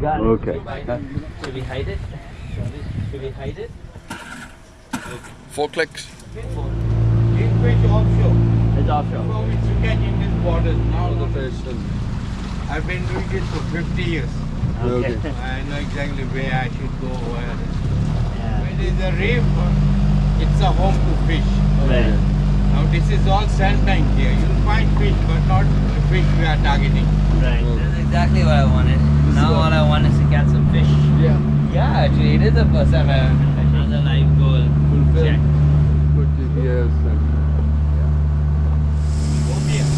Got it. Okay. Should we hide it? Should we hide it? Four clicks. This fish offshore. It's offshore. So we should catch in this water now. The fish. I've been doing this for 50 years. Okay. I know exactly where I should go. Where. yeah. When it is a reef, it's a home to fish. Right. Now this is all sandbank here. You'll find fish, but not the fish we are targeting. Right. Hmm. That's exactly what I wanted. Now all I want is to catch some fish. Yeah. Yeah, actually, it is the first time I've ever been fishing. Another live goal. Check. Good GPS and Opium.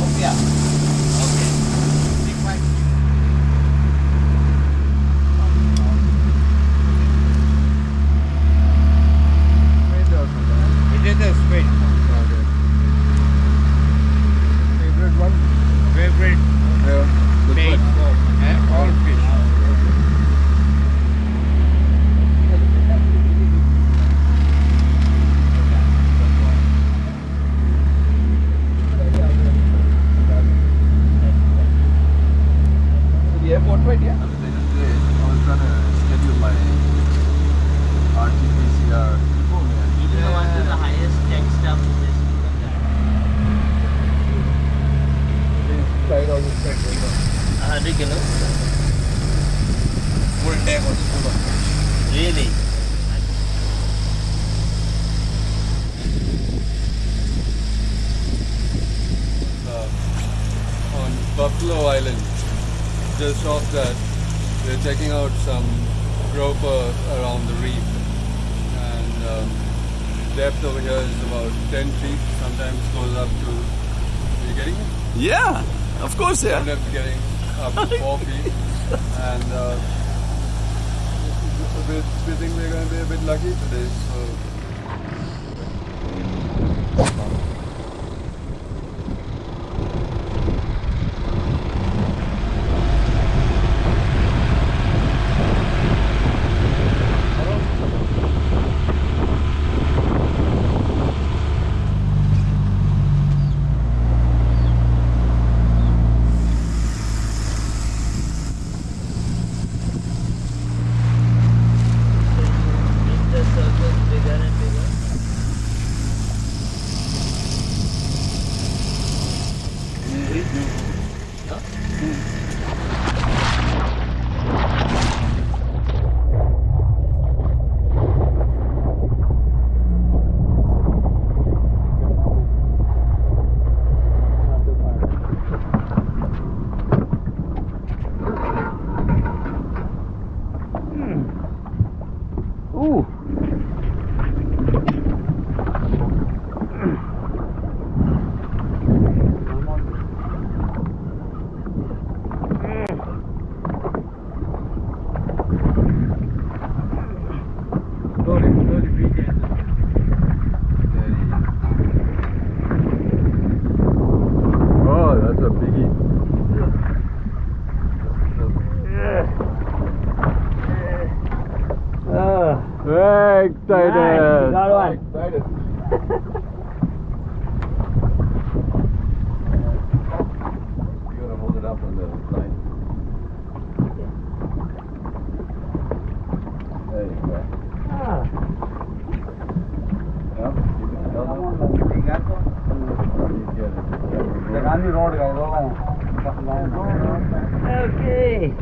Oh, yeah. Okay. Big fish. It is a squid. Favorite one? Favorite Yeah. bait for eh, all fish. The airport right? Yeah. I was trying to schedule my RT-PCR. You know what is the highest tech stuff in this? Tried all this stuff. A hundred kilos. Full day on the Really? uh, on Buffalo Island. Just off that, we're checking out some grouper around the reef, and um, depth over here is about 10 feet. Sometimes goes up to. Are you getting it? Yeah, of course, yeah. Sometimes getting up to four feet, and uh, we we think we're going to be a bit lucky today. So. Excited. got one. Excited. You gotta hold it up on the line. There you go. Ah, Yeah, you can tell them. You get okay.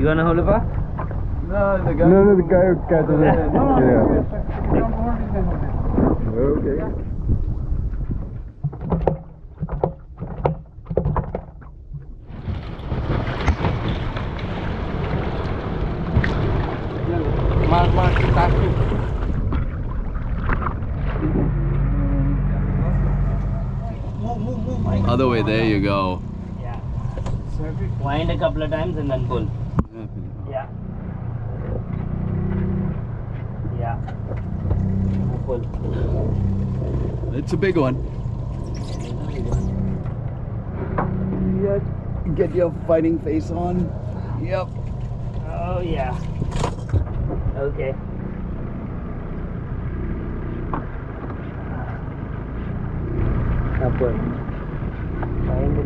You wanna hold it up? No, the guy. No, no, the guy who catches it. Yeah. Okay. Mark, mark, start to. Other way, there you go. Yeah. Wind a couple of times and then pull. one. It's a big one. Yeah, get your fighting face on. Yep. Oh yeah. Okay. Upward. Find.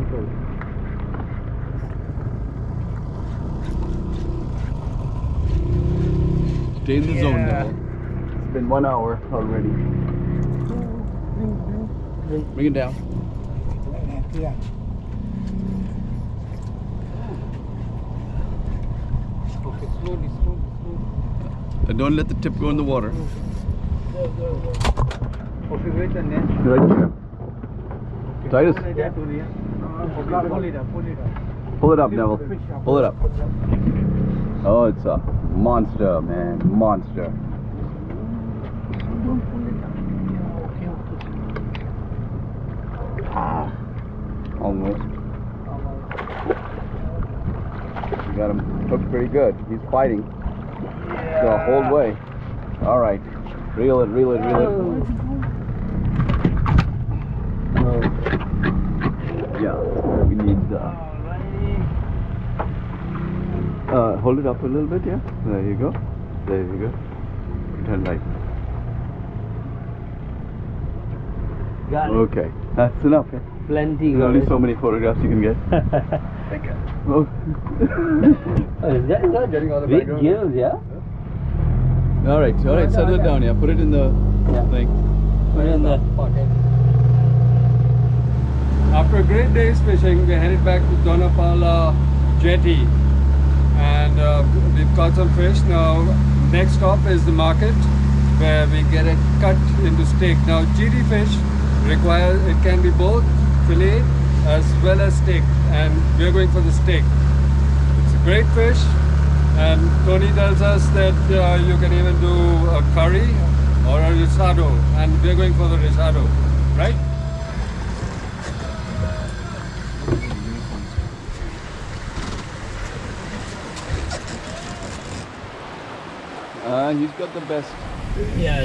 Stay in the yeah. zone now. Been one hour already. Bring it down. Yeah. Okay, slowly, slowly, slowly. And don't let the tip go in the water. Okay, wait a minute. Right here. Titus, Pull it pull it up, pull it up. pull it up, Neville. Pull it up. Oh, it's a monster, man. Monster. Ah, almost. You got him hooked pretty good. He's fighting the whole way. All right. Reel it, reel it, reel it. Yeah, we need uh, uh, hold it up a little bit, yeah. There you go. There you go. Turn right. Got it. Okay, that's enough. Yeah? Plenty. There's only so many photographs you can get. Oh. oh, is that good? Getting all the Big background. gills, yeah? all right, all right. Settle it down. Yeah, put it in the Yeah. thing. Put it in the pocket. After a great day's fishing, we headed back to Donapala jetty and uh, we've caught some fish. Now, next stop is the market where we get it cut into steak. Now, GT fish it can be both fillet as well as steak and we're going for the steak. It's a great fish and Tony tells us that uh, you can even do a curry or a risotto and we're going for the risotto, right? Uh, he's got the best. Yeah,